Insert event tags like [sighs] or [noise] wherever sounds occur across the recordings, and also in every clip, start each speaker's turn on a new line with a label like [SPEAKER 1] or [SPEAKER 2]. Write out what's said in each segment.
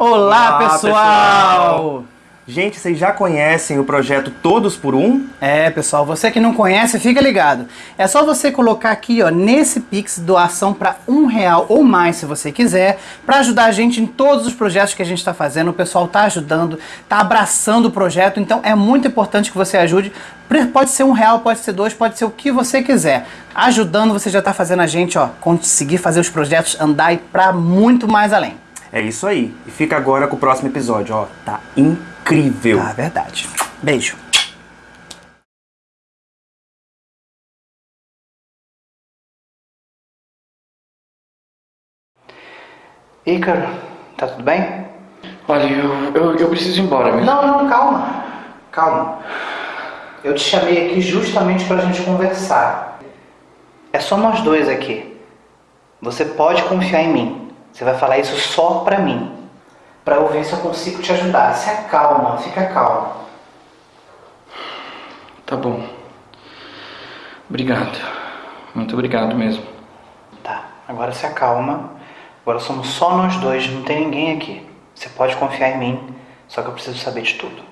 [SPEAKER 1] Olá,
[SPEAKER 2] Olá,
[SPEAKER 1] pessoal!
[SPEAKER 2] pessoal! Gente, vocês já conhecem o projeto Todos por Um?
[SPEAKER 1] É, pessoal, você que não conhece, fica ligado. É só você colocar aqui, ó, nesse Pix doação para um real ou mais, se você quiser, para ajudar a gente em todos os projetos que a gente está fazendo. O pessoal tá ajudando, tá abraçando o projeto, então é muito importante que você ajude. Pode ser um real, pode ser dois, pode ser o que você quiser. Ajudando, você já tá fazendo a gente, ó, conseguir fazer os projetos andar e para muito mais além.
[SPEAKER 2] É isso aí. E fica agora com o próximo episódio, ó. Tá incrível.
[SPEAKER 1] Tá, verdade. Beijo. Ícaro, tá tudo bem?
[SPEAKER 3] Olha, eu, eu, eu preciso ir embora mesmo.
[SPEAKER 1] Não, não, calma. Calma. Eu te chamei aqui justamente pra gente conversar. É só nós dois aqui. Você pode confiar em mim. Você vai falar isso só pra mim. Pra eu ver se eu consigo te ajudar. Se acalma, fica calma.
[SPEAKER 3] Tá bom. Obrigado. Muito obrigado mesmo.
[SPEAKER 1] Tá, agora se acalma. Agora somos só nós dois, não tem ninguém aqui. Você pode confiar em mim, só que eu preciso saber de tudo.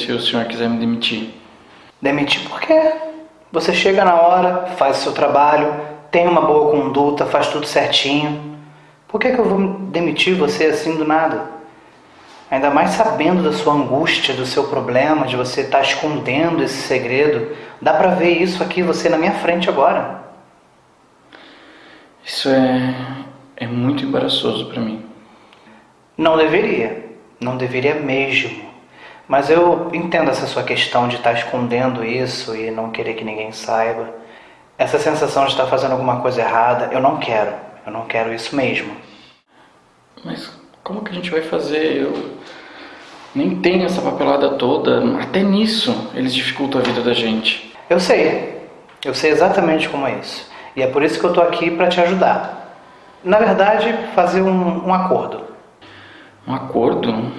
[SPEAKER 3] Se o senhor quiser me demitir.
[SPEAKER 1] Demitir por quê? Você chega na hora, faz o seu trabalho, tem uma boa conduta, faz tudo certinho. Por que, que eu vou demitir você assim do nada? Ainda mais sabendo da sua angústia, do seu problema, de você estar escondendo esse segredo. Dá pra ver isso aqui, você na minha frente agora.
[SPEAKER 3] Isso é, é muito embaraçoso pra mim.
[SPEAKER 1] Não deveria. Não deveria mesmo. Mas eu entendo essa sua questão de estar escondendo isso e não querer que ninguém saiba. Essa sensação de estar fazendo alguma coisa errada, eu não quero. Eu não quero isso mesmo.
[SPEAKER 3] Mas como que a gente vai fazer? Eu nem tenho essa papelada toda. Até nisso eles dificultam a vida da gente.
[SPEAKER 1] Eu sei. Eu sei exatamente como é isso. E é por isso que eu tô aqui para te ajudar. Na verdade, fazer um, um acordo.
[SPEAKER 3] Um acordo?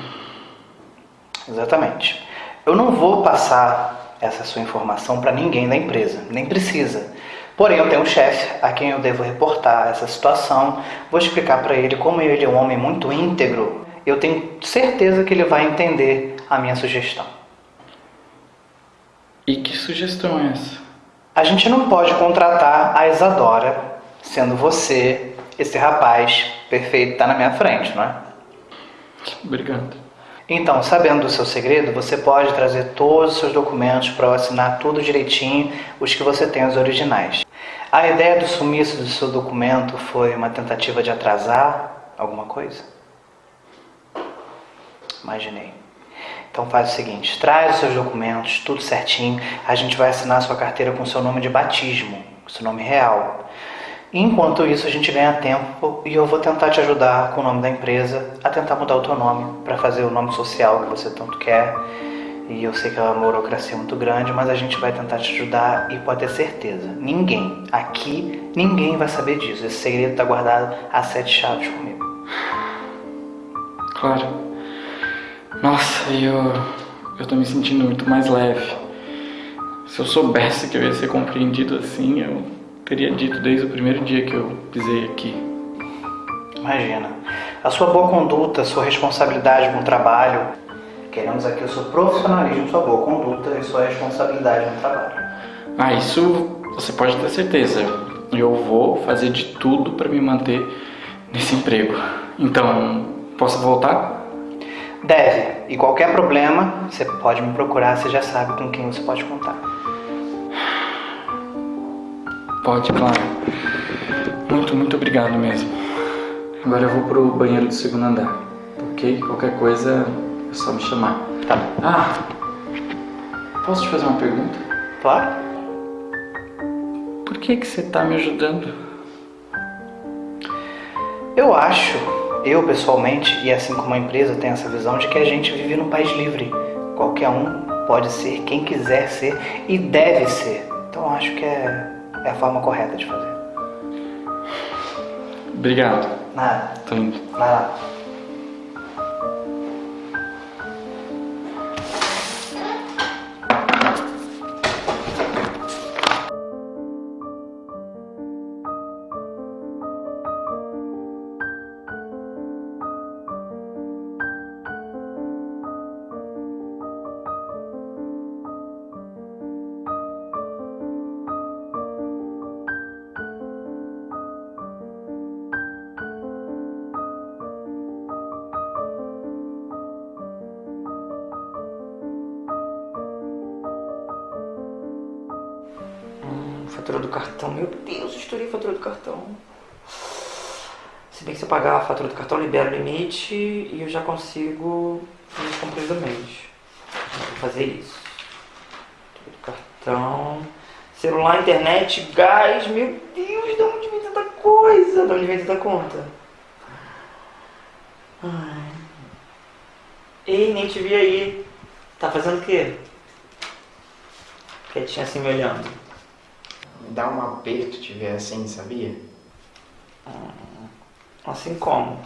[SPEAKER 1] Exatamente. Eu não vou passar essa sua informação para ninguém da empresa, nem precisa. Porém, eu tenho um chefe a quem eu devo reportar essa situação. Vou explicar para ele como ele é um homem muito íntegro. Eu tenho certeza que ele vai entender a minha sugestão.
[SPEAKER 3] E que sugestão é essa?
[SPEAKER 1] A gente não pode contratar a Isadora, sendo você, esse rapaz perfeito, tá na minha frente, não é?
[SPEAKER 3] Obrigado.
[SPEAKER 1] Então, sabendo do seu segredo, você pode trazer todos os seus documentos para eu assinar tudo direitinho, os que você tem, os originais. A ideia do sumiço do seu documento foi uma tentativa de atrasar alguma coisa? Imaginei. Então faz o seguinte, traz os seus documentos, tudo certinho, a gente vai assinar a sua carteira com seu nome de batismo, seu nome real. Enquanto isso, a gente ganha tempo e eu vou tentar te ajudar com o nome da empresa a tentar mudar o teu nome para fazer o nome social que você tanto quer. E eu sei que é uma burocracia muito grande, mas a gente vai tentar te ajudar e pode ter certeza, ninguém, aqui, ninguém vai saber disso. Esse segredo está guardado a sete chaves comigo.
[SPEAKER 3] Claro. Nossa, eu, eu tô me sentindo muito mais leve. Se eu soubesse que eu ia ser compreendido assim, eu teria dito desde o primeiro dia que eu pisei aqui.
[SPEAKER 1] Imagina. A sua boa conduta, a sua responsabilidade com o trabalho. Queremos aqui o seu profissionalismo, sua boa conduta e sua responsabilidade no trabalho.
[SPEAKER 3] Ah, isso você pode ter certeza. Eu vou fazer de tudo para me manter nesse emprego. Então, posso voltar?
[SPEAKER 1] Deve. E qualquer problema, você pode me procurar, você já sabe com quem você pode contar.
[SPEAKER 3] Pode, claro. Muito, muito obrigado mesmo. Agora eu vou pro banheiro do segundo andar, ok? Qualquer coisa é só me chamar.
[SPEAKER 1] Tá.
[SPEAKER 3] Ah, posso te fazer uma pergunta?
[SPEAKER 1] Claro?
[SPEAKER 3] Por que que você tá me ajudando?
[SPEAKER 1] Eu acho, eu pessoalmente, e assim como a empresa tem essa visão de que a gente vive num país livre. Qualquer um pode ser quem quiser ser e deve ser. Então acho que é, é a forma correta de fazer.
[SPEAKER 3] Obrigado.
[SPEAKER 1] Nada.
[SPEAKER 3] Tô indo.
[SPEAKER 1] Vai lá.
[SPEAKER 4] Fatura do cartão. Meu Deus, estourei a fatura do cartão. Se bem que se eu pagar a fatura do cartão, libera o limite e eu já consigo fazer as compras do mês. Vou fazer isso. Cartão. Celular, internet, gás. Meu Deus, de onde vem tanta coisa? De onde vem tanta conta? Ai. Ei, nem te vi aí. Tá fazendo o quê? Quietinha assim me olhando.
[SPEAKER 5] Dá um aperto te ver assim, sabia?
[SPEAKER 4] Assim como?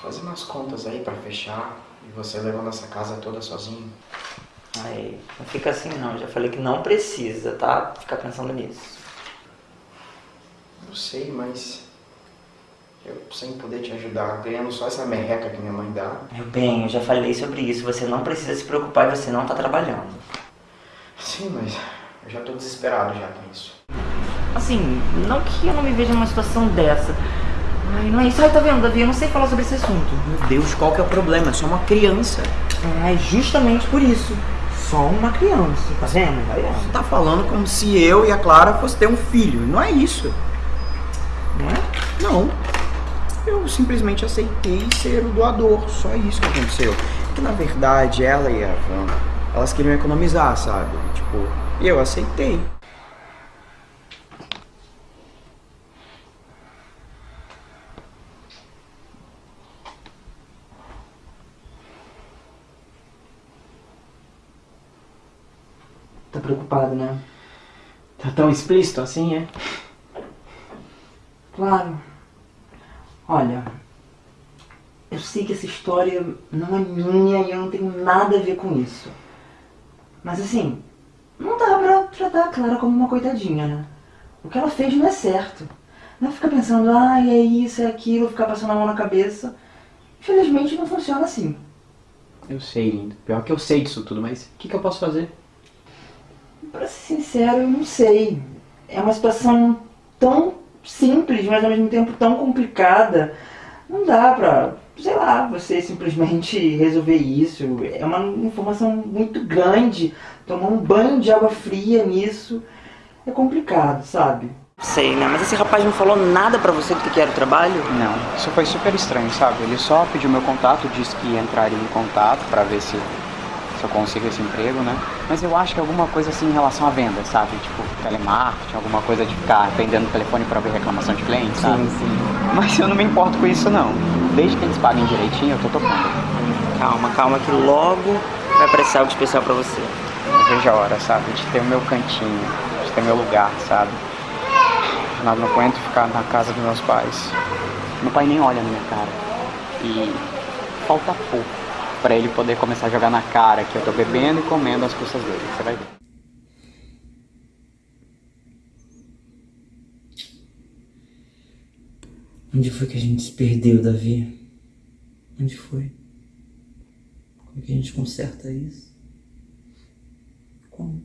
[SPEAKER 5] Fazer umas contas aí pra fechar e você levando essa casa toda sozinho.
[SPEAKER 4] Aí, não fica assim não, já falei que não precisa, tá? Ficar pensando nisso.
[SPEAKER 5] Eu sei, mas eu sem poder te ajudar, ganhando só essa merreca que minha mãe dá.
[SPEAKER 4] Meu bem, eu já falei sobre isso, você não precisa se preocupar e você não tá trabalhando.
[SPEAKER 5] Sim, mas eu já tô desesperado já com isso.
[SPEAKER 4] Assim, não que eu não me veja numa situação dessa. Ai, não é isso. Ai, tá vendo, Davi? Eu não sei falar sobre esse assunto.
[SPEAKER 2] Meu Deus, qual que é o problema? É só uma criança.
[SPEAKER 4] É justamente por isso. Só uma criança, tá vendo? Tá vendo?
[SPEAKER 2] Você tá falando como se eu e a Clara fosse ter um filho. Não é isso.
[SPEAKER 4] Não é?
[SPEAKER 2] Não. Eu simplesmente aceitei ser o doador. Só isso que aconteceu. Que na verdade ela e a Van, elas queriam economizar, sabe? Tipo, e eu aceitei.
[SPEAKER 4] Tá preocupado, né?
[SPEAKER 2] Tá tão explícito assim, é?
[SPEAKER 4] Claro. Olha, eu sei que essa história não é minha e eu não tenho nada a ver com isso. Mas assim, não dá pra tratar a Clara como uma coitadinha, né? O que ela fez não é certo. Não fica pensando, ah, é isso, é aquilo, ficar passando a mão na cabeça. Infelizmente não funciona assim.
[SPEAKER 2] Eu sei, lindo. Pior que eu sei disso tudo, mas o que, que eu posso fazer?
[SPEAKER 4] Pra ser sincero, eu não sei. É uma situação tão simples, mas ao mesmo tempo tão complicada. Não dá pra, sei lá, você simplesmente resolver isso. É uma informação muito grande. Tomar um banho de água fria nisso é complicado, sabe? Sei, né? Mas esse rapaz não falou nada pra você do que era o trabalho?
[SPEAKER 2] Não, isso foi super estranho, sabe? Ele só pediu meu contato, disse que entraria em contato pra ver se, se eu consigo esse emprego, né? Mas eu acho que alguma coisa assim em relação à venda, sabe? Tipo, telemarketing, alguma coisa de ficar atendendo o telefone pra ver reclamação de cliente, sabe?
[SPEAKER 4] sim.
[SPEAKER 2] Mas eu não me importo com isso, não. Desde que eles paguem direitinho, eu tô tocando.
[SPEAKER 4] Calma, calma, que logo vai aparecer algo especial pra você.
[SPEAKER 2] Eu vejo a hora, sabe? De ter o meu cantinho, de ter meu lugar, sabe? Não, não aguento ficar na casa dos meus pais. Meu pai nem olha na minha cara. E falta pouco pra ele poder começar a jogar na cara que eu tô bebendo e comendo as custas dele. Você vai ver.
[SPEAKER 4] Onde foi que a gente se perdeu, Davi? Onde foi? Como é que a gente conserta isso? Como?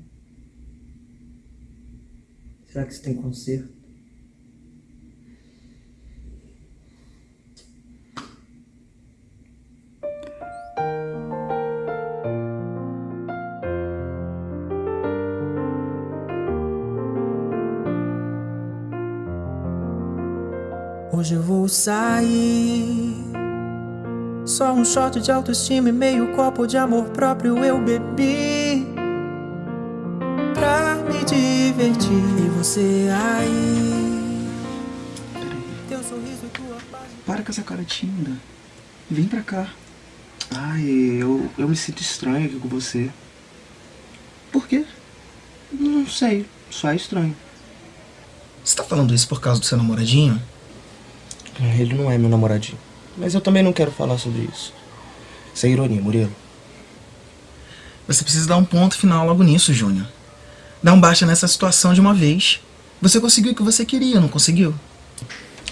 [SPEAKER 4] Será que isso tem conserto?
[SPEAKER 6] Hoje eu vou sair. Só um shot de autoestima e meio copo de amor próprio eu bebi. Pra me divertir. E você aí. Teu sorriso e tua paz.
[SPEAKER 5] Para com essa cara tímida. Vem pra cá. Ai, eu, eu me sinto estranho aqui com você. Por quê? Não sei, só é estranho. Você tá falando isso por causa do seu namoradinho? Ele não é meu namoradinho. Mas eu também não quero falar sobre isso. Isso é ironia, Murilo. Você precisa dar um ponto final logo nisso, Júnior. Dar um baixa nessa situação de uma vez. Você conseguiu o que você queria, não conseguiu?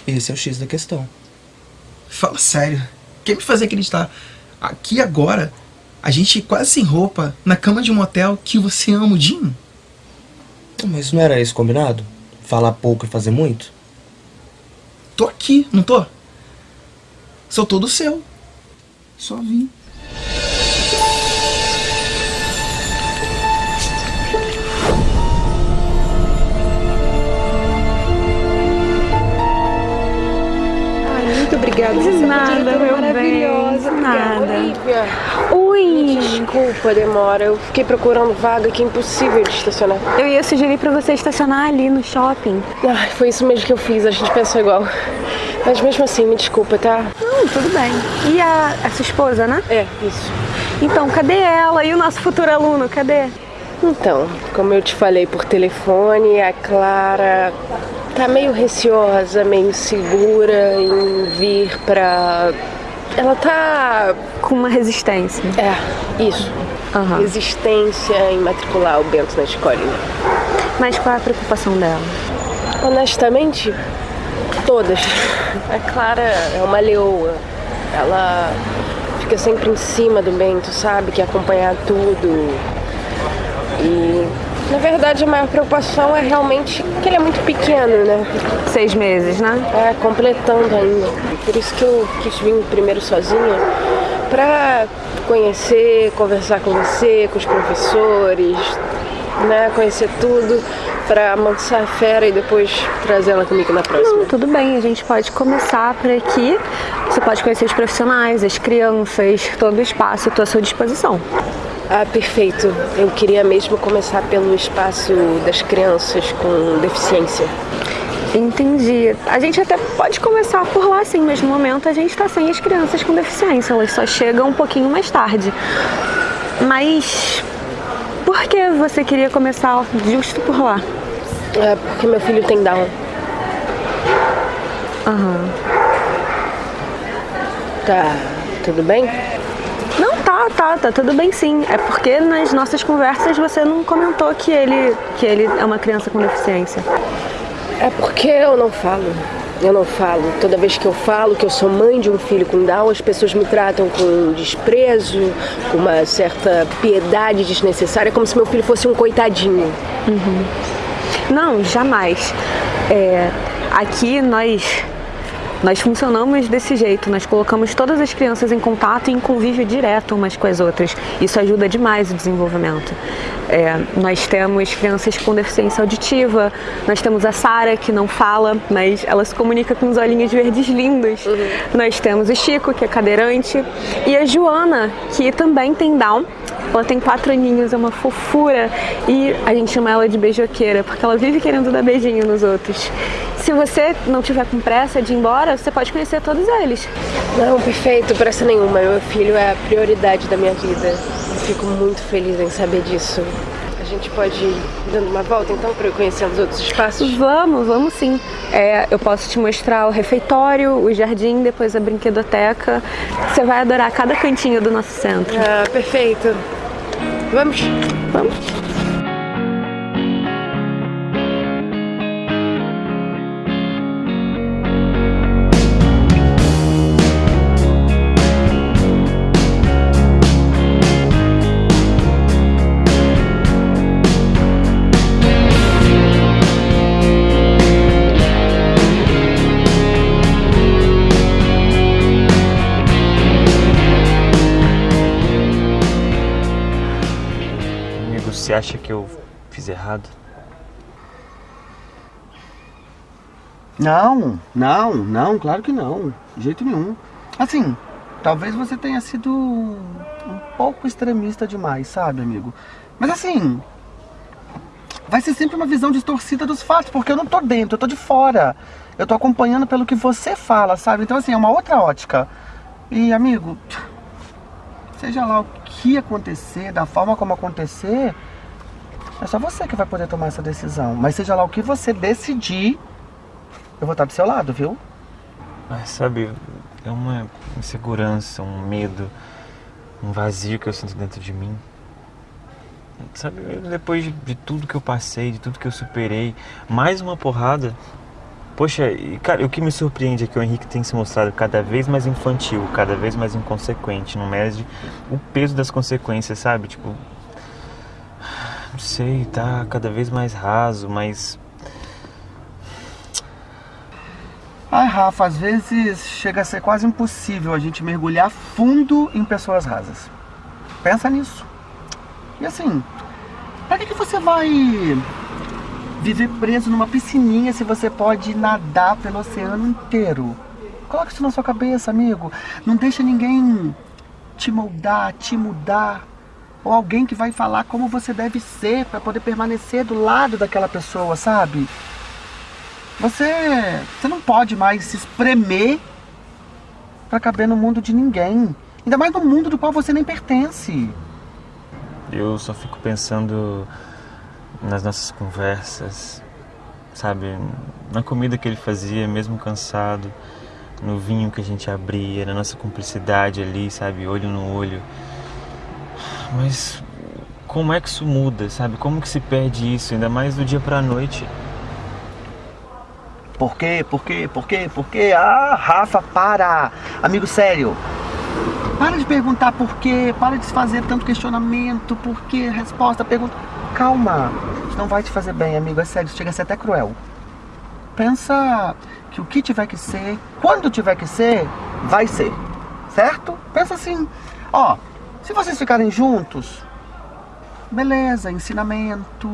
[SPEAKER 5] Esse é o X da questão. Fala sério. Quer me fazer acreditar aqui agora, a gente quase sem roupa, na cama de um motel, que você ama o Dinho?
[SPEAKER 7] Mas não era isso combinado? Falar pouco e fazer muito?
[SPEAKER 5] Tô aqui, não tô? Sou todo seu. Só vim.
[SPEAKER 8] Obrigada.
[SPEAKER 9] De
[SPEAKER 8] é
[SPEAKER 9] nada, meu
[SPEAKER 8] maravilhosa.
[SPEAKER 9] bem, nada.
[SPEAKER 8] Olivia,
[SPEAKER 9] Ui!
[SPEAKER 8] desculpa demora. Eu fiquei procurando vaga que é impossível de estacionar.
[SPEAKER 9] Eu ia sugerir pra você estacionar ali no shopping.
[SPEAKER 8] Ai, foi isso mesmo que eu fiz. A gente pensou igual. Mas mesmo assim, me desculpa, tá?
[SPEAKER 9] Não, tudo bem. E a, a sua esposa, né?
[SPEAKER 8] É, isso.
[SPEAKER 9] Então, cadê ela? E o nosso futuro aluno, cadê?
[SPEAKER 8] Então, como eu te falei por telefone, a Clara tá meio receosa, meio insegura em vir pra. Ela tá.
[SPEAKER 9] Com uma resistência.
[SPEAKER 8] É, isso.
[SPEAKER 9] Aham.
[SPEAKER 8] Resistência em matricular o Bento na escola.
[SPEAKER 9] Mas qual é a preocupação dela?
[SPEAKER 8] Honestamente, todas. A Clara é uma leoa. Ela fica sempre em cima do Bento, sabe? Quer acompanhar tudo. E, na verdade, a maior preocupação é realmente que ele é muito pequeno, né?
[SPEAKER 9] Seis meses, né?
[SPEAKER 8] É, completando ainda. Por isso que eu quis vir primeiro sozinha, pra conhecer, conversar com você, com os professores, né? Conhecer tudo, pra amansar a fera e depois trazer ela comigo na próxima.
[SPEAKER 9] Não, tudo bem, a gente pode começar por aqui. Você pode conhecer os profissionais, as crianças, todo o espaço à sua disposição.
[SPEAKER 8] Ah, perfeito. Eu queria mesmo começar pelo espaço das crianças com deficiência.
[SPEAKER 9] Entendi. A gente até pode começar por lá, sim, mas no momento a gente está sem as crianças com deficiência, elas só chegam um pouquinho mais tarde. Mas por que você queria começar justo por lá?
[SPEAKER 8] É porque meu filho tem Down.
[SPEAKER 9] Aham.
[SPEAKER 8] Tá tudo bem?
[SPEAKER 9] Tá, tá, tudo bem sim. É porque nas nossas conversas você não comentou que ele, que ele é uma criança com deficiência.
[SPEAKER 8] É porque eu não falo. Eu não falo. Toda vez que eu falo que eu sou mãe de um filho com Down, as pessoas me tratam com desprezo, com uma certa piedade desnecessária, como se meu filho fosse um coitadinho.
[SPEAKER 9] Não, jamais. É, aqui nós nós funcionamos desse jeito, nós colocamos todas as crianças em contato e em convívio direto umas com as outras. Isso ajuda demais o desenvolvimento. É, nós temos crianças com deficiência auditiva, nós temos a Sara que não fala, mas ela se comunica com os olhinhos verdes lindos. Nós temos o Chico, que é cadeirante, e a Joana, que também tem Down. Ela tem quatro aninhos, é uma fofura e a gente chama ela de beijoqueira, porque ela vive querendo dar beijinho nos outros. Se você não tiver com pressa de ir embora, você pode conhecer todos eles.
[SPEAKER 8] Não, perfeito, pressa nenhuma. Meu filho é a prioridade da minha vida. Fico muito feliz em saber disso. A gente pode ir dando uma volta então para eu conhecer os outros espaços?
[SPEAKER 9] Vamos, vamos sim. É, eu posso te mostrar o refeitório, o jardim, depois a brinquedoteca. Você vai adorar cada cantinho do nosso centro.
[SPEAKER 8] Ah, perfeito. Vamos?
[SPEAKER 9] Vamos.
[SPEAKER 10] Acha que eu fiz errado?
[SPEAKER 5] Não, não, não, claro que não. De jeito nenhum. Assim, talvez você tenha sido um pouco extremista demais, sabe, amigo? Mas assim, vai ser sempre uma visão distorcida dos fatos, porque eu não tô dentro, eu tô de fora. Eu tô acompanhando pelo que você fala, sabe? Então assim, é uma outra ótica. E, amigo, seja lá o que acontecer, da forma como acontecer, é só você que vai poder tomar essa decisão. Mas seja lá o que você decidir, eu vou estar do seu lado, viu?
[SPEAKER 10] Mas sabe, é uma insegurança, um medo, um vazio que eu sinto dentro de mim. Sabe, depois de, tudo que eu passei, de tudo que eu superei, mais uma porrada. Poxa, cara, o que me surpreende é que o Henrique tem se mostrado cada vez mais infantil, cada vez mais inconsequente, não mede o peso das consequências, sabe? Tipo, sei, tá cada vez mais raso, mais
[SPEAKER 5] Ai, Rafa, às vezes chega a ser quase impossível a gente mergulhar fundo em pessoas rasas. Pensa nisso. E assim, pra que, que você vai viver preso numa piscininha se você pode nadar pelo oceano inteiro? Coloca isso na sua cabeça, amigo. Não deixa ninguém te moldar, te mudar. Ou alguém que vai falar como você deve ser pra poder permanecer do lado daquela pessoa, sabe? Você, você não pode mais se espremer pra caber no mundo de ninguém. Ainda mais no mundo do qual você nem pertence.
[SPEAKER 10] Eu só fico pensando nas nossas conversas, sabe? Na comida que ele fazia, mesmo cansado, no vinho que a gente abria, na nossa cumplicidade ali, sabe? Olho no olho. Mas como é que isso muda, sabe? Como que se perde isso, ainda mais do dia pra noite?
[SPEAKER 5] Por quê? Por quê? Por quê? Por quê? Ah, Rafa, para! Amigo sério, para de perguntar por quê, para de fazer tanto questionamento, por quê, resposta, pergunta. Calma, isso não vai te fazer bem, amigo, é sério, isso chega a ser até cruel. Pensa que o que tiver que ser, quando tiver que ser, vai ser, certo? Pensa assim, ó, se vocês ficarem juntos, beleza, ensinamento,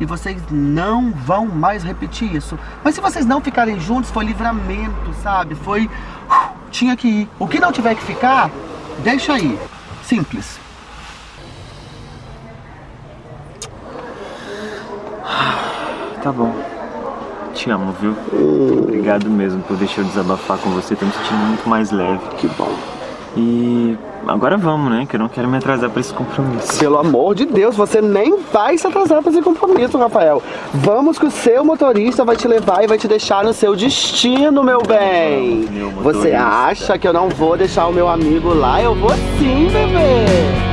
[SPEAKER 5] e vocês não vão mais repetir isso. Mas se vocês não ficarem juntos, foi livramento, sabe? Foi. uh, Tinha que ir. O que não tiver que ficar, deixa aí. Simples. [sighs]
[SPEAKER 10] Tá bom. Te amo, viu? Obrigado mesmo por deixar eu desabafar com você. Tô me sentindo muito mais leve.
[SPEAKER 5] Que bom.
[SPEAKER 10] E agora vamos, né? Que eu não quero me atrasar pra esse compromisso.
[SPEAKER 5] Pelo amor de Deus, você nem vai se atrasar para esse compromisso, Rafael. Vamos que o seu motorista vai te levar e vai te deixar no seu destino, meu bem.
[SPEAKER 10] meu
[SPEAKER 5] Você acha que eu não vou deixar o meu amigo lá? Eu vou sim, bebê.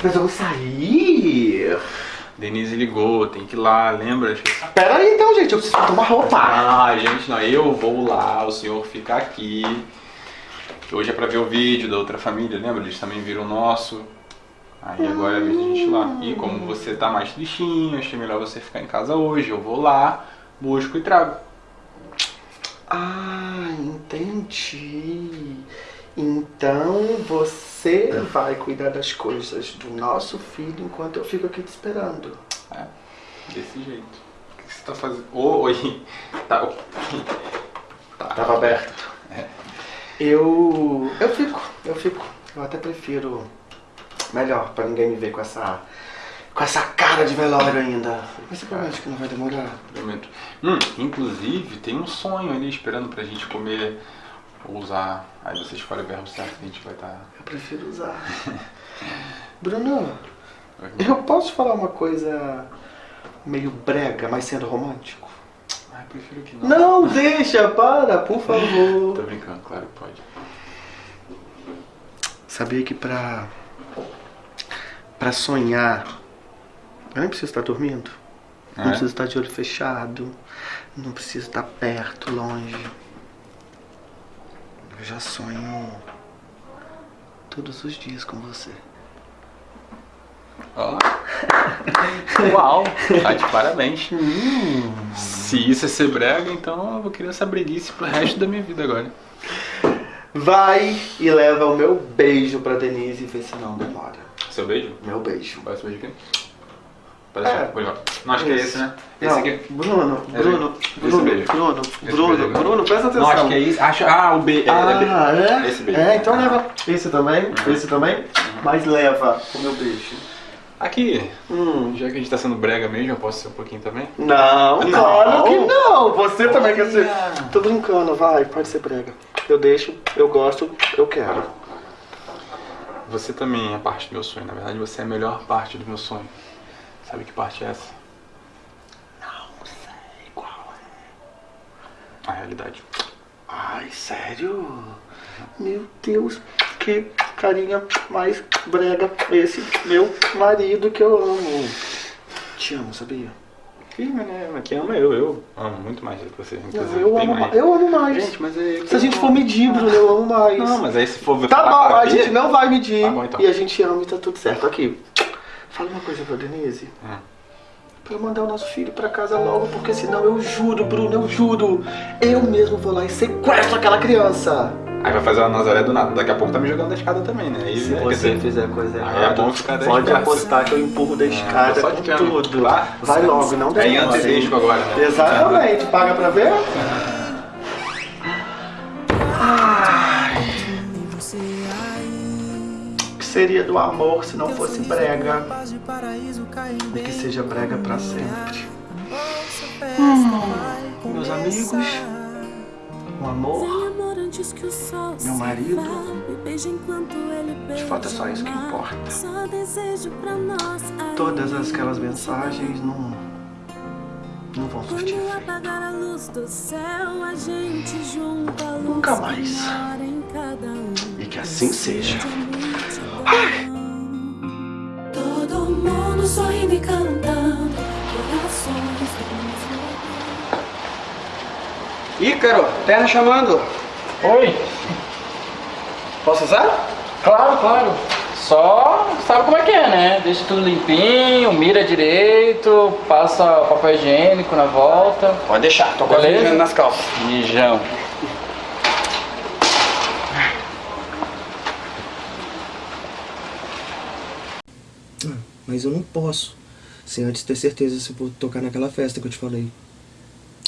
[SPEAKER 5] Mas eu vou sair.
[SPEAKER 11] Denise ligou, tem que ir lá, lembra?
[SPEAKER 5] Pera aí então, gente, eu preciso tomar roupa.
[SPEAKER 11] Ah, gente, não, eu vou lá, o senhor fica aqui. Hoje é pra ver o vídeo da outra família, lembra? Eles também viram o nosso. Aí agora é a vez da gente ir lá. E como você tá mais tristinho, achei melhor você ficar em casa hoje. Eu vou lá, busco e trago.
[SPEAKER 5] Ah, entendi. Então você vai cuidar das coisas do nosso filho enquanto eu fico aqui te esperando.
[SPEAKER 11] É, desse jeito. O que você tá fazendo? Oi. Tá. tá.
[SPEAKER 5] Tava aberto.
[SPEAKER 11] É.
[SPEAKER 5] Eu. Eu fico, eu fico. Eu até prefiro. Melhor, pra ninguém me ver com essa. Com essa cara de velório ainda. Mas você promete que não vai demorar?
[SPEAKER 11] Prometo. Hum, inclusive, tem um sonho ali esperando pra gente comer ou usar. Aí você escolhe o verbo certo que a gente vai tá- estar.
[SPEAKER 5] Eu prefiro usar. [laughs] Bruno, eu posso falar uma coisa meio brega, mas sendo romântico?
[SPEAKER 11] Ah, eu prefiro que não.
[SPEAKER 5] Não, deixa, para, por favor. [laughs]
[SPEAKER 11] Tô brincando, claro que pode.
[SPEAKER 5] Sabia que pra. pra sonhar. Eu nem preciso estar dormindo. Não
[SPEAKER 11] É?
[SPEAKER 5] preciso estar de olho fechado. Não preciso estar perto, longe. Eu já sonho todos os dias com você.
[SPEAKER 11] Ó. [laughs] Uau! Tá de parabéns. Se isso é ser brega, então eu vou querer essa breguice pro resto da minha vida agora.
[SPEAKER 5] Vai e leva o meu beijo pra Denise e vê se não demora.
[SPEAKER 11] Seu beijo?
[SPEAKER 5] Meu beijo.
[SPEAKER 11] Parece um beijo aqui? Parece
[SPEAKER 5] É.
[SPEAKER 11] Não, acho que é esse, né? Esse
[SPEAKER 5] Não,
[SPEAKER 11] aqui?
[SPEAKER 5] Bruno,
[SPEAKER 11] Esse
[SPEAKER 5] Bruno,
[SPEAKER 11] aqui.
[SPEAKER 5] Bruno,
[SPEAKER 11] Esse beijo.
[SPEAKER 5] Bruno,
[SPEAKER 11] Esse
[SPEAKER 5] Bruno,
[SPEAKER 11] beijo.
[SPEAKER 5] Bruno, presta atenção.
[SPEAKER 11] Não, acho que é isso. Acho, ah, o B. É,
[SPEAKER 5] Ah,
[SPEAKER 11] é,
[SPEAKER 5] é?
[SPEAKER 11] Esse beijo.
[SPEAKER 5] É, então leva esse também, esse também, mas leva o meu beijo.
[SPEAKER 11] Aqui, já que a gente tá sendo brega mesmo, eu posso ser um pouquinho também?
[SPEAKER 5] Não,
[SPEAKER 11] Não.
[SPEAKER 5] claro que não. Você também quer ser. Tô brincando, vai, pode ser brega. Eu deixo, eu gosto, eu quero.
[SPEAKER 11] Você também é parte do meu sonho. Na verdade, você é a melhor parte do meu sonho. Sabe que parte é essa?
[SPEAKER 5] Não sei qual
[SPEAKER 11] A realidade.
[SPEAKER 5] Ai, sério? Meu Deus, que carinha mais brega esse meu marido que eu amo. Te amo, sabia?
[SPEAKER 11] Mas né, quem ama eu, eu amo muito mais do que você. Inclusive,
[SPEAKER 5] eu amo mais. Eu amo mais.
[SPEAKER 11] Gente, mas é.
[SPEAKER 5] Se a gente for medir, Bruno, eu amo mais.
[SPEAKER 11] Não, mas aí se for
[SPEAKER 5] Tá bom, a gente não vai medir.
[SPEAKER 11] Tá bom, então.
[SPEAKER 5] E a gente ama e tá tudo certo. Aqui, fala uma coisa pra Denise.
[SPEAKER 11] Hum.
[SPEAKER 5] Pra eu mandar o nosso filho pra casa logo, porque senão eu juro, Bruno, eu juro. Eu mesmo vou lá e sequestro aquela criança.
[SPEAKER 11] Aí vai fazer uma Nazaré do nada. Daqui a pouco tá me jogando da escada também, né? Aí,
[SPEAKER 5] Se
[SPEAKER 11] né, quer
[SPEAKER 5] você
[SPEAKER 11] dizer,
[SPEAKER 5] fizer coisa
[SPEAKER 11] aí
[SPEAKER 5] errada,
[SPEAKER 11] é bom ficar
[SPEAKER 5] pode
[SPEAKER 11] braços.
[SPEAKER 5] apostar que eu empurro da escada
[SPEAKER 11] só de
[SPEAKER 5] com tudo.
[SPEAKER 11] Lá?
[SPEAKER 5] Vai logo, não
[SPEAKER 11] Aí
[SPEAKER 5] demora.
[SPEAKER 11] antedesco agora, né?
[SPEAKER 5] Exatamente. Paga pra ver? Seria do amor se não fosse brega? E que seja brega pra sempre. Hum, meus amigos, o amor, meu marido, de fato é só isso que importa. Todas aquelas mensagens não, não vão surtir efeito. Nunca mais. E que assim seja.
[SPEAKER 12] Todo mundo sorrindo e cantando, corações
[SPEAKER 13] Ícaro, terra chamando.
[SPEAKER 3] Oi.
[SPEAKER 13] Posso usar?
[SPEAKER 3] Claro, claro. Só sabe como é que é, né? Deixa tudo limpinho, mira direito, passa papel higiênico na volta.
[SPEAKER 13] Pode deixar, tô quase nas calças.
[SPEAKER 3] Mijão.
[SPEAKER 7] Mas eu não posso. Sem antes ter certeza se eu vou tocar naquela festa que eu te falei.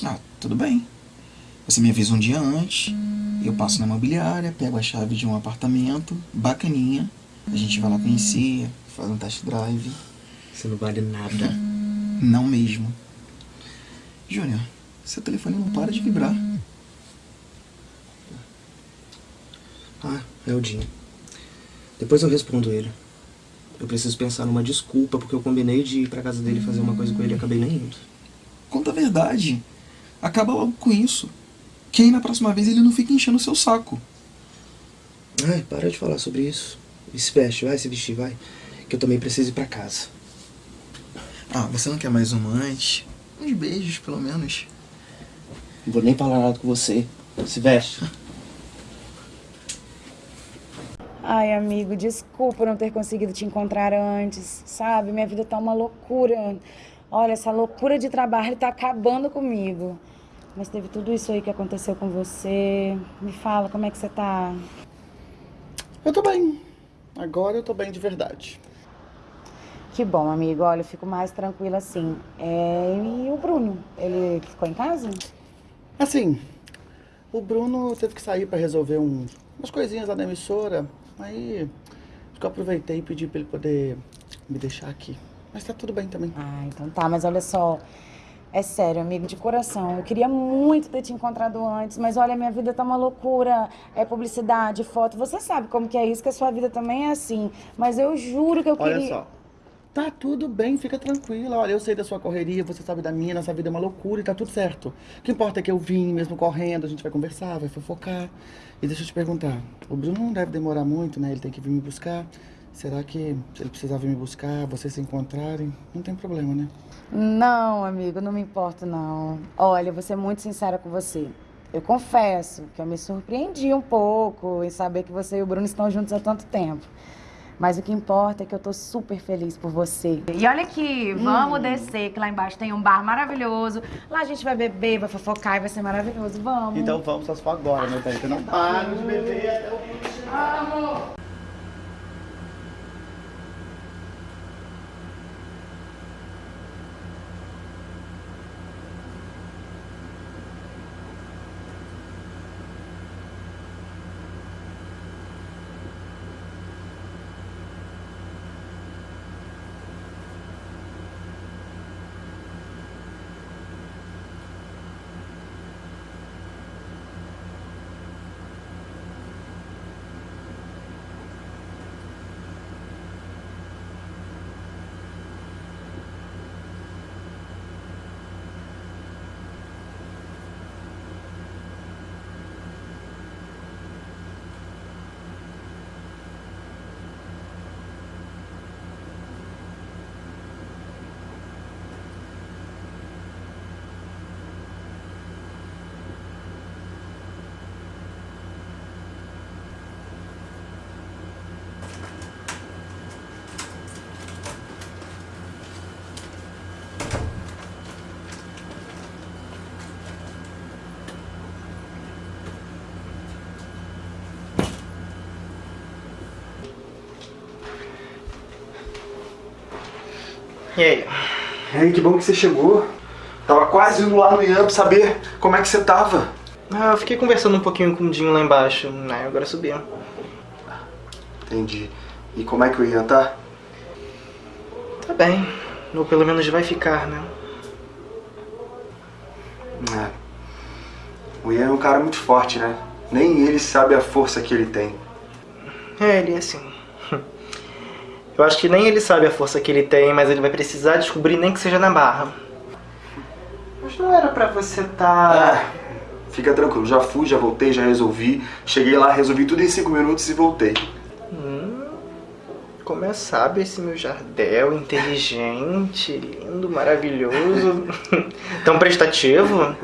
[SPEAKER 14] Ah, tudo bem. Você me avisa um dia antes, eu passo na imobiliária, pego a chave de um apartamento, bacaninha. A gente vai lá conhecer, faz um test drive.
[SPEAKER 7] Você não vale nada.
[SPEAKER 14] Não mesmo. Júnior, seu telefone não para de vibrar.
[SPEAKER 7] Ah, é o Dinho. Depois eu respondo ele. Eu preciso pensar numa desculpa, porque eu combinei de ir pra casa dele fazer uma coisa com ele e acabei nem indo.
[SPEAKER 14] Conta a verdade. Acaba logo com isso. Que aí na próxima vez ele não fica enchendo o seu saco.
[SPEAKER 7] Ai, para de falar sobre isso. Se veste, vai se vestir, vai. Que eu também preciso ir pra casa.
[SPEAKER 14] Ah, você não quer mais uma antes? Uns beijos, pelo menos.
[SPEAKER 7] Não vou nem falar nada com você. Se veste.
[SPEAKER 15] Ai, amigo, desculpa não ter conseguido te encontrar antes, sabe? Minha vida tá uma loucura. Olha, essa loucura de trabalho tá acabando comigo. Mas teve tudo isso aí que aconteceu com você. Me fala, como é que você tá?
[SPEAKER 5] Eu tô bem. Agora eu tô bem de verdade.
[SPEAKER 15] Que bom, amigo. Olha, eu fico mais tranquila assim. É, e o Bruno? Ele ficou em casa?
[SPEAKER 5] Assim, o Bruno teve que sair pra resolver um- umas coisinhas lá na emissora. Aí acho que eu aproveitei e pedi pra ele poder me deixar aqui. Mas tá tudo bem também.
[SPEAKER 15] Ah, então tá, mas olha só. É sério, amigo, de coração. Eu queria muito ter te encontrado antes, mas olha, minha vida tá uma loucura. É publicidade, foto. Você sabe como que é isso, que a sua vida também é assim. Mas eu juro que eu
[SPEAKER 5] Olha
[SPEAKER 15] queria.
[SPEAKER 5] só. Tá tudo bem, fica tranquila. Olha, eu sei da sua correria, você sabe da minha, nossa vida é uma loucura e tá tudo certo. O que importa é que eu vim mesmo correndo, a gente vai conversar, vai fofocar. E deixa eu te perguntar, o Bruno não deve demorar muito, né? Ele tem que vir me buscar. Será que se ele precisar vir me buscar, vocês se encontrarem, não tem problema, né?
[SPEAKER 15] Não, amigo, não me importo, não. Olha, vou ser muito sincera com você. Eu confesso que eu me surpreendi um pouco em saber que você e o Bruno estão juntos há tanto tempo. Mas o que importa é que eu tô super feliz por você. E olha aqui, vamos
[SPEAKER 16] Hum.
[SPEAKER 15] descer, que lá embaixo tem um bar maravilhoso. Lá a gente vai beber, vai fofocar e vai ser maravilhoso. Vamos.
[SPEAKER 16] Então vamos, só se for agora, né, Thaís? Eu não paro de beber até o
[SPEAKER 15] Vamos!
[SPEAKER 1] E aí?
[SPEAKER 5] E aí, que bom que você chegou. Tava quase indo lá no Ian pra saber como é que você tava.
[SPEAKER 1] Ah, eu fiquei conversando um pouquinho com o Dinho lá embaixo, né? Agora subi.
[SPEAKER 5] Entendi. E como é que o Ian tá?
[SPEAKER 1] Tá bem. Ou pelo menos vai ficar, né?
[SPEAKER 5] É. O Ian é um cara muito forte, né? Nem ele sabe a força que ele tem.
[SPEAKER 1] É, ele é assim. Eu acho que nem ele sabe a força que ele tem, mas ele vai precisar descobrir nem que seja na barra. Mas não era pra você tá.
[SPEAKER 5] Fica tranquilo, já fui, já voltei, já resolvi. Cheguei lá, resolvi tudo em cinco minutos e voltei.
[SPEAKER 1] Hum, como é sabe esse meu jardel, inteligente, lindo, maravilhoso, [laughs] tão prestativo.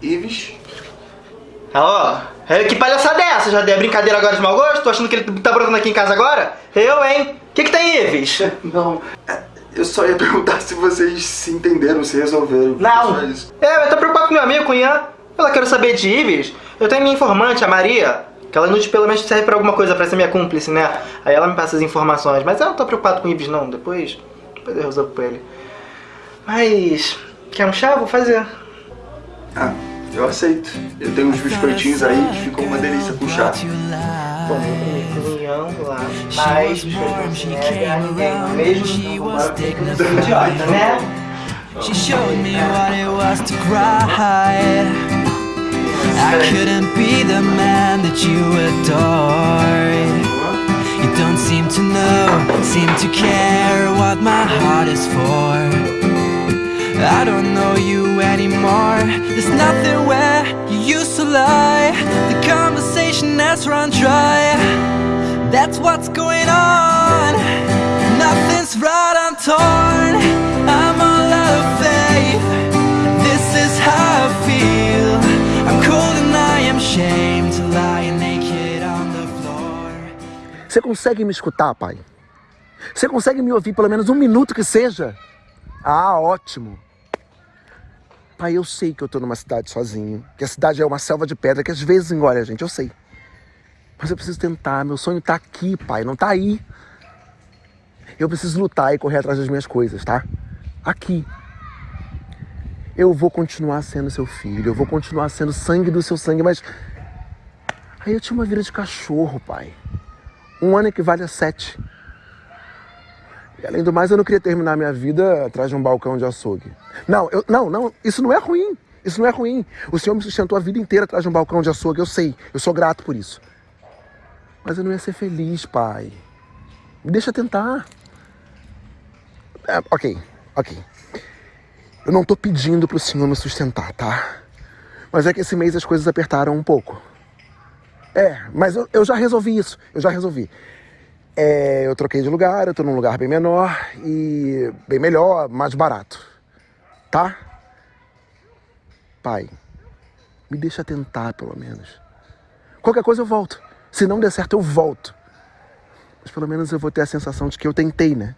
[SPEAKER 5] Ives?
[SPEAKER 1] Ah, ó, é, que palhaçada é essa, Jardel? É brincadeira agora de mau gosto? Tô achando que ele tá brotando aqui em casa agora? Eu, hein? O que que tem, Ives?
[SPEAKER 5] Não, eu só ia perguntar se vocês se entenderam, se resolveram.
[SPEAKER 1] Não. É, eu tô preocupado com meu amigo, com Ian. Ela quer saber de Ives. Eu tenho minha informante, a Maria, que ela inútil pelo menos serve pra alguma coisa, pra ser minha cúmplice, né? Aí ela me passa as informações. Mas eu não tô preocupado com o Ives, não. Depois, depois eu resolvo com ele. Mas, quer um chá? Vou fazer.
[SPEAKER 5] Ah, eu aceito. Eu tenho uns biscoitinhos aí que ficam uma delícia com chá.
[SPEAKER 1] Bom, eu comi lá, mas a ninguém, mesmo idiota, né?
[SPEAKER 6] She showed me what it was to cry. I couldn't be the man that you adored. You don't seem to know, seem to care what my heart is for. I don't know you anymore. There's nothing where you used to lie. The conversation has run dry. That's what's going on. Nothing's right, I'm torn. I'm all out of faith. This is how I feel. I'm cold and I am ashamed to lie naked on the floor.
[SPEAKER 17] Você consegue me escutar, pai? Você consegue me ouvir pelo menos um minuto que seja? Ah, ótimo. Pai, eu sei que eu tô numa cidade sozinho, que a cidade é uma selva de pedra que às vezes engole a gente, eu sei. Mas eu preciso tentar, meu sonho tá aqui, pai, não tá aí. Eu preciso lutar e correr atrás das minhas coisas, tá? Aqui. Eu vou continuar sendo seu filho, eu vou continuar sendo sangue do seu sangue, mas. Aí eu tinha uma vida de cachorro, pai. Um ano equivale a sete. E além do mais, eu não queria terminar minha vida atrás de um balcão de açougue. Não, eu, não, não, isso não é ruim. Isso não é ruim. O senhor me sustentou a vida inteira atrás de um balcão de açougue, eu sei. Eu sou grato por isso. Mas eu não ia ser feliz, pai. Me deixa tentar. É, ok, ok. Eu não tô pedindo pro senhor me sustentar, tá? Mas é que esse mês as coisas apertaram um pouco. É, mas eu, eu já resolvi isso. Eu já resolvi. É, eu troquei de lugar, eu tô num lugar bem menor e bem melhor, mais barato. Tá? Pai, me deixa tentar pelo menos. Qualquer coisa eu volto. Se não der certo, eu volto. Mas pelo menos eu vou ter a sensação de que eu tentei, né?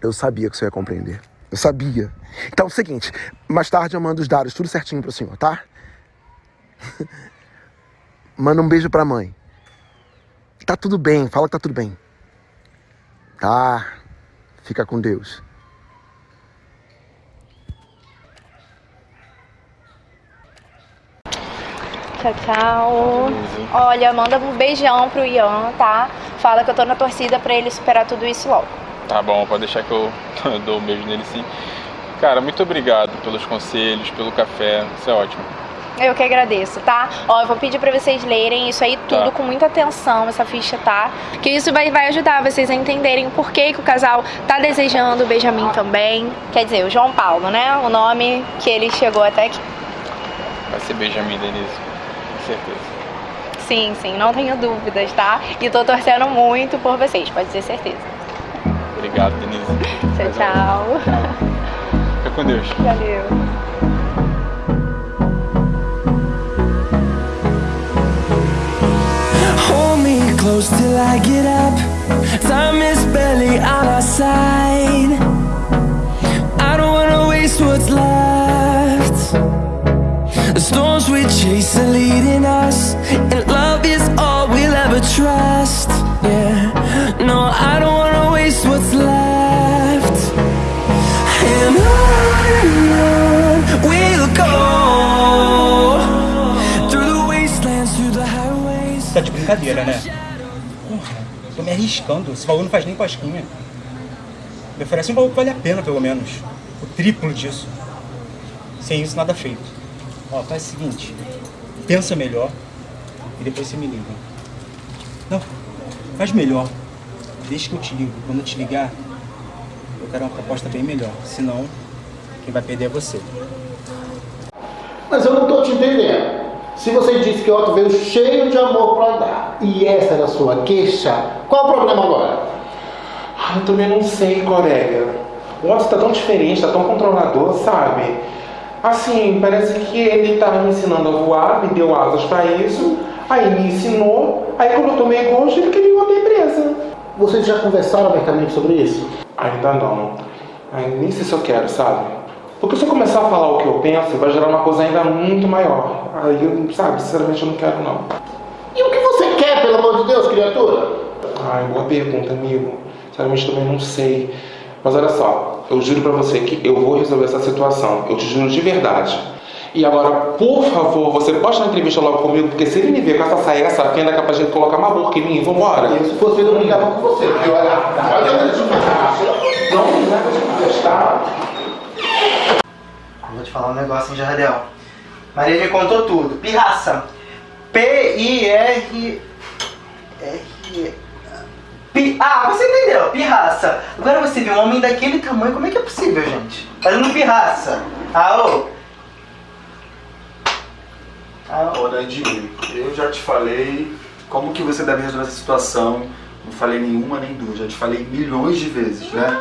[SPEAKER 17] Eu sabia que você ia compreender. Eu sabia. Então é o seguinte, mais tarde eu mando os dados tudo certinho pro senhor, tá? [laughs] Manda um beijo pra mãe. Tá tudo bem, fala que tá tudo bem. Tá. Fica com Deus.
[SPEAKER 18] Tchau, tchau. Olha, manda um beijão pro Ian, tá? Fala que eu tô na torcida pra ele superar tudo isso logo.
[SPEAKER 11] Tá bom, pode deixar que eu, eu [laughs] dou um beijo nele sim. Cara, muito obrigado pelos conselhos, pelo café, isso é ótimo.
[SPEAKER 18] Eu que agradeço, tá? Ó, eu vou pedir pra vocês lerem isso aí tudo
[SPEAKER 11] Tá.
[SPEAKER 18] com muita atenção, essa ficha, tá? Que isso vai, vai ajudar vocês a entenderem por que, que o casal tá desejando o Benjamin também. Quer dizer, o João Paulo, né? O nome que ele chegou até aqui.
[SPEAKER 11] Vai ser Benjamin, Denise, com certeza.
[SPEAKER 18] Sim, sim, não tenho dúvidas, tá? E tô torcendo muito por vocês, pode ter certeza.
[SPEAKER 11] Obrigado, Denise.
[SPEAKER 18] Tchau, tchau.
[SPEAKER 11] Fica com Deus.
[SPEAKER 18] Valeu.
[SPEAKER 6] Close till I get up. Time is barely on our side. I don't wanna waste what's left. The storms we chase are leading us, and love is all we'll ever trust. Yeah, no, I don't wanna waste what's left. And on we'll go through the wastelands, through the highways.
[SPEAKER 19] Esse valor não faz nem cosquinha. Me oferece um valor que vale a pena, pelo menos. O triplo disso. Sem isso, nada feito. Ó, faz o seguinte. Pensa melhor e depois você me liga. Não, faz melhor. Deixa que eu te ligo. Quando eu te ligar, eu quero uma proposta bem melhor. Senão, quem vai perder é você.
[SPEAKER 20] Mas eu não tô te entendendo. Se você disse que o Otto veio cheio de amor pra dar e essa era a sua queixa, qual o problema agora?
[SPEAKER 21] Ah, eu também não sei, colega. O Otto tá tão diferente, tá tão controlador, sabe? Assim, parece que ele tá me ensinando a voar, me deu asas pra isso, aí me ensinou, aí quando eu tomei gosto, ele queria uma presa.
[SPEAKER 20] Vocês já conversaram abertamente sobre isso?
[SPEAKER 21] Ainda não. Ai, nem sei se eu quero, sabe? Porque se eu começar a falar o que eu penso, vai gerar uma coisa ainda muito maior. Aí, eu, sabe, sinceramente eu não quero não.
[SPEAKER 20] E o que você quer, pelo amor de Deus, criatura?
[SPEAKER 21] Ai, boa pergunta, amigo. Sinceramente também não sei. Mas olha só, eu juro pra você que eu vou resolver essa situação. Eu te juro de verdade. E agora, por favor, você dar uma entrevista logo comigo, porque se ele me ver com essa saia, essa fenda, é capaz de colocar uma burca em mim. Vambora.
[SPEAKER 20] Eu, se fosse eu não ligava com você. Porque olha, olha,
[SPEAKER 21] Não, não é coisa de testar.
[SPEAKER 1] Te falar um negócio, hein, Jardel. Maria me contou tudo. Pirraça. P-I-R... R... Ah, você entendeu. Pirraça. Agora você vê um homem daquele tamanho, como é que é possível, gente? Fazendo pirraça. Ah, ô.
[SPEAKER 13] Ô, Nandinho, eu já te falei como que você deve resolver essa situação. Não falei nenhuma nem duas, já te falei milhões de vezes, né?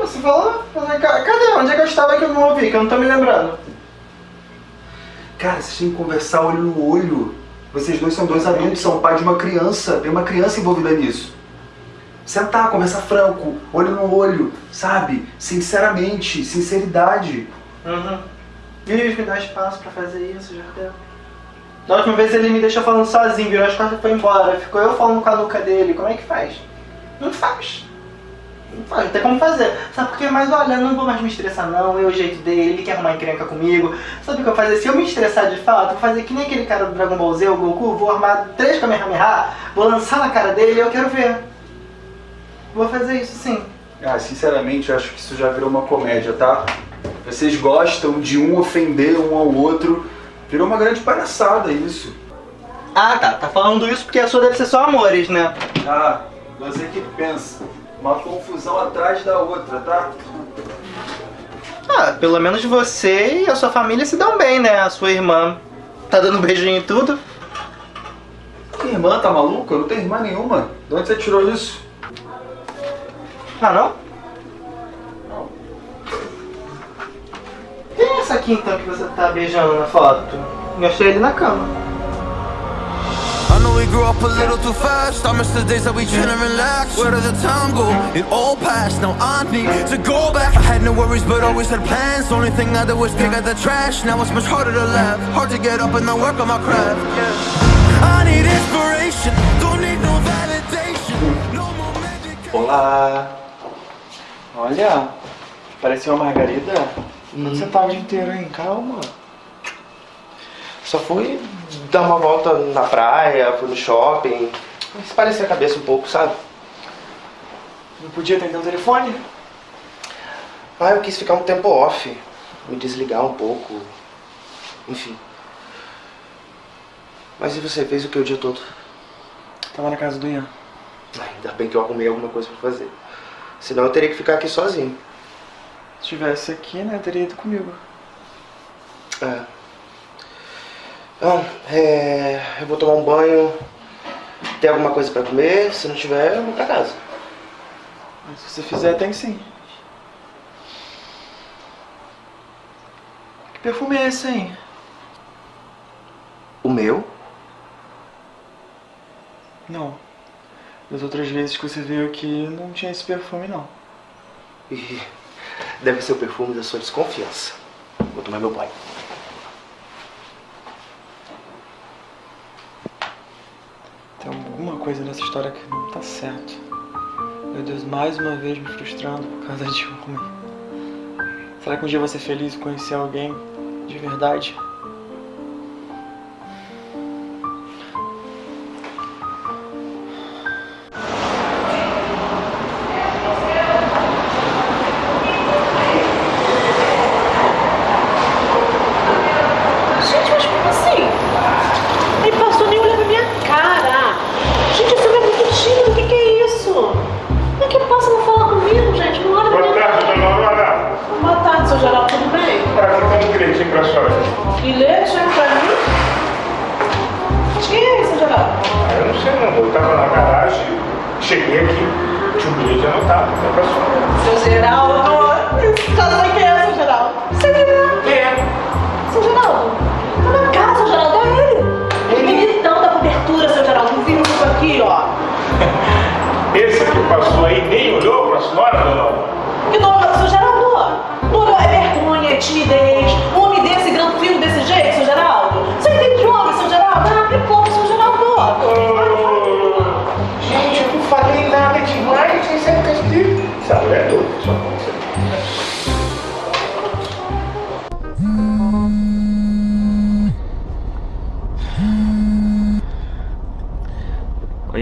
[SPEAKER 1] Você falou? Ca- Cadê? Onde é que eu estava que eu não ouvi? Que eu não tô me lembrando.
[SPEAKER 13] Cara, vocês têm que conversar olho no olho. Vocês dois são dois adultos, são pai de uma criança. Tem uma criança envolvida nisso. Sentar, conversar franco, olho no olho, sabe? Sinceramente, sinceridade.
[SPEAKER 1] Uhum. Vive, me dá espaço pra fazer isso, Jardel. Da última vez ele me deixou falando sozinho, virou as costas e foi embora. Ficou eu falando com a nuca dele. Como é que faz? Não faz. Não tem como fazer. Sabe por quê? Mas olha, não vou mais me estressar não, é o jeito dele, ele quer arrumar encrenca comigo. Sabe o que eu vou fazer? Se eu me estressar de fato, vou fazer que nem aquele cara do Dragon Ball Z, o Goku, vou armar três Kamehameha, vou lançar na cara dele e eu quero ver. Vou fazer isso sim.
[SPEAKER 13] Ah, sinceramente, eu acho que isso já virou uma comédia, tá? Vocês gostam de um ofender um ao outro. Virou uma grande palhaçada isso.
[SPEAKER 1] Ah tá, tá falando isso porque a sua deve ser só amores, né?
[SPEAKER 13] Ah, você que pensa. Uma confusão atrás da outra, tá?
[SPEAKER 1] Ah, pelo menos você e a sua família se dão bem, né? A sua irmã tá dando beijinho e tudo.
[SPEAKER 13] Que irmã, tá maluca? Eu não tenho irmã nenhuma. De onde você tirou isso?
[SPEAKER 1] Ah, não? Quem é essa aqui então que você tá beijando na foto? Eu achei ele na cama.
[SPEAKER 6] I know we grew up a little too fast. I miss the days that we chill and relax. Where did the time go? It all passed. Now I need to go back. I had no worries, but always had plans. Only thing I did was pick out the trash. Now it's much harder to laugh. Hard to get up and then work on my craft. I need inspiration. Don't need no validation. No more magic.
[SPEAKER 22] Olá! Olha, parece uma margarida. Onde você tá o dia inteiro, hein? Calma.
[SPEAKER 7] Só fui dar uma volta na praia, fui no shopping. Esparecer a cabeça um pouco, sabe?
[SPEAKER 22] Não podia atender o telefone?
[SPEAKER 7] Ah, eu quis ficar um tempo off. Me desligar um pouco. Enfim. Mas e você? Fez o que o dia todo?
[SPEAKER 22] Tava na casa do Ian.
[SPEAKER 7] Ah, Ainda bem que eu arrumei alguma coisa pra fazer. Senão eu teria que ficar aqui sozinho.
[SPEAKER 22] Se tivesse aqui, né, teria ido comigo.
[SPEAKER 7] É. Bom, é, eu vou tomar um banho. Tem alguma coisa pra comer? Se não tiver, eu vou pra casa.
[SPEAKER 22] Mas se você fizer, tem sim. Que perfume é esse, hein?
[SPEAKER 7] O meu?
[SPEAKER 22] Não. Das outras vezes que você veio aqui, não tinha esse perfume, não.
[SPEAKER 7] Deve ser o perfume da sua desconfiança. Vou tomar meu banho.
[SPEAKER 22] Tem alguma coisa nessa história que não tá certo. Meu Deus, mais uma vez me frustrando por causa [laughs] de homem. Será que um dia eu vou ser feliz e conhecer alguém de verdade?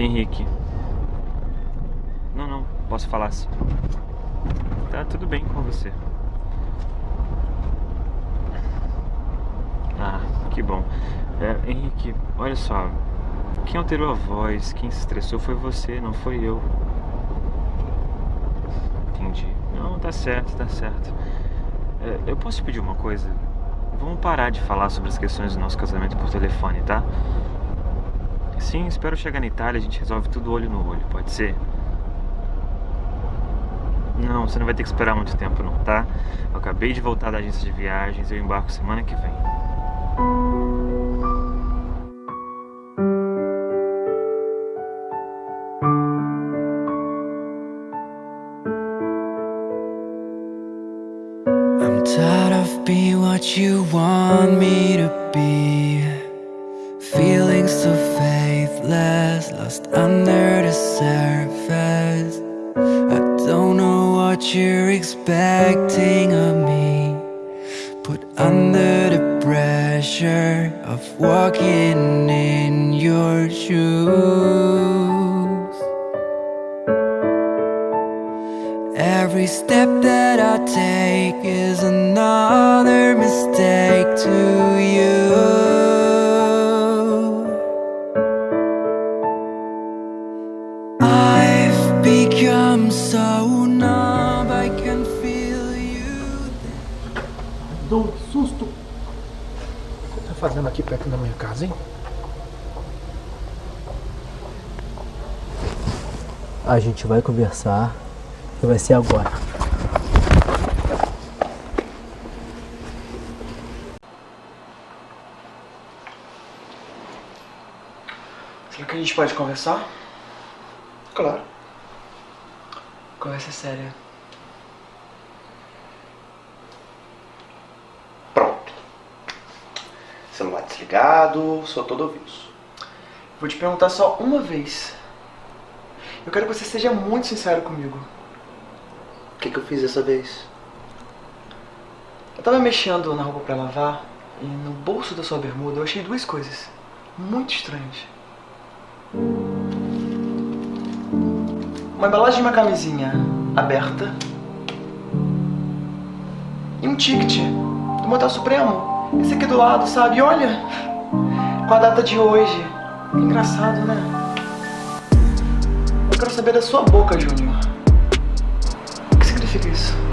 [SPEAKER 10] Henrique. Não, não, posso falar sim. Tá tudo bem com você. Ah, que bom. É, Henrique, olha só. Quem alterou a voz, quem se estressou foi você, não foi eu. Entendi. Não, tá certo, tá certo. É, eu posso pedir uma coisa? Vamos parar de falar sobre as questões do nosso casamento por telefone, tá? Sim, espero chegar na Itália, a gente resolve tudo olho no olho, pode ser? Não, você não vai ter que esperar muito tempo não, tá? Eu acabei de voltar da agência de viagens, eu embarco semana que vem.
[SPEAKER 6] Every step that I take is another mistake to you. I've become so numb, I can feel you.
[SPEAKER 20] Dou um susto. O que você tá fazendo aqui perto da minha casa, hein?
[SPEAKER 23] A gente vai conversar e vai ser agora.
[SPEAKER 22] Será que
[SPEAKER 13] gente pode conversar?
[SPEAKER 5] Claro.
[SPEAKER 13] Conversa séria.
[SPEAKER 5] Celular desligado, sou todo ouvidos.
[SPEAKER 13] Vou te perguntar só uma vez. Eu quero que você seja muito sincero comigo.
[SPEAKER 5] Que, que eu fiz dessa vez?
[SPEAKER 13] Eu tava mexendo na roupa pra lavar e no bolso da sua bermuda eu achei duas coisas muito estranhas. Uma embalagem de uma camisinha aberta e um ticket do Motel Supremo. Esse aqui do lado, sabe? Olha, com a data de hoje. Engraçado, né? Eu quero saber da sua boca, Júnior. O que significa isso?